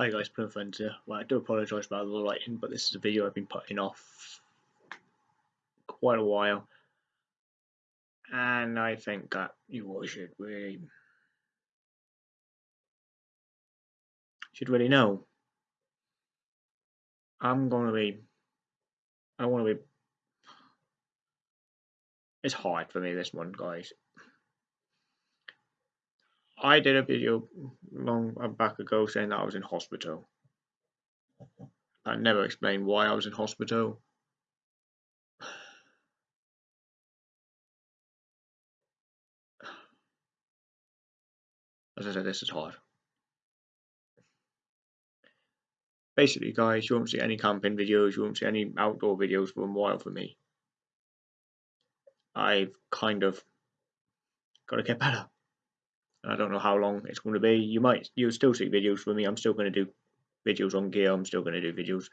Hi guys, Plum Friends here. Well, I do apologise about the lighting, but this is a video I've been putting off quite a while. And I think that you all should really should really know. I'm gonna be I wanna be it's hard for me this one guys. I did a video long uh, back ago saying that I was in hospital. I never explained why I was in hospital. As I said, this is hard. Basically, guys, you won't see any camping videos, you won't see any outdoor videos for a while for me. I've kind of got to get better. I don't know how long it's going to be. You might, you'll still see videos from me. I'm still going to do videos on gear. I'm still going to do videos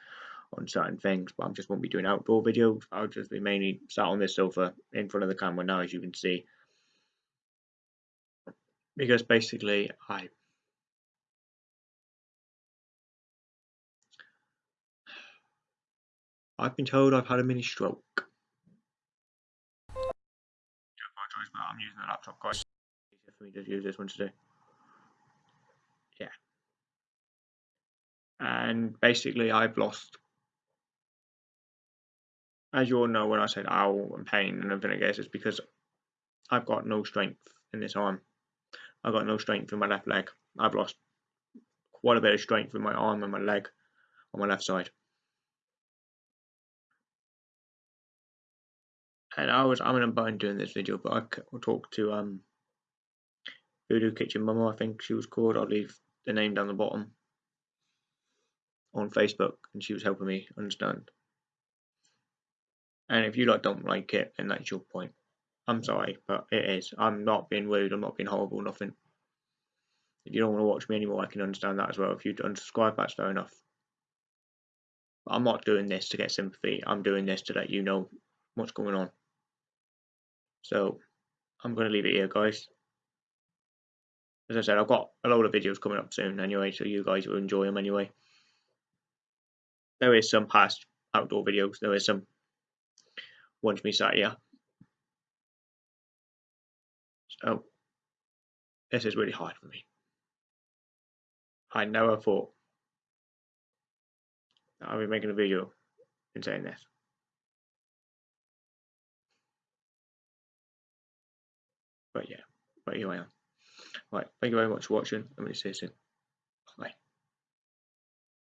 on certain things, but I just won't be doing outdoor videos. I'll just be mainly sat on this sofa in front of the camera now, as you can see. Because basically, I I've been told I've had a mini stroke. I'm using the laptop, guys for me to use this one today. Yeah. And basically, I've lost, as you all know, when I said ow and pain and everything, it's because I've got no strength in this arm. I've got no strength in my left leg. I've lost quite a bit of strength in my arm and my leg on my left side. And I was I'm in a bind doing this video, but I talked to um Voodoo Kitchen Mama, I think she was called. I'll leave the name down the bottom on Facebook, and she was helping me understand. And if you like don't like it, then that's your point. I'm sorry, but it is. I'm not being rude. I'm not being horrible. Nothing. If you don't want to watch me anymore, I can understand that as well. If you unsubscribe, that's fair enough. But I'm not doing this to get sympathy. I'm doing this to let you know what's going on. So I'm going to leave it here, guys as I said, I've got a load of videos coming up soon anyway, so you guys will enjoy them anyway. There is some past outdoor videos, there is some once me sat here. So, this is really hard for me. I never thought I'd be making a video and saying this. But yeah, but here I am. Right, thank you very much for watching, and we'll see you soon.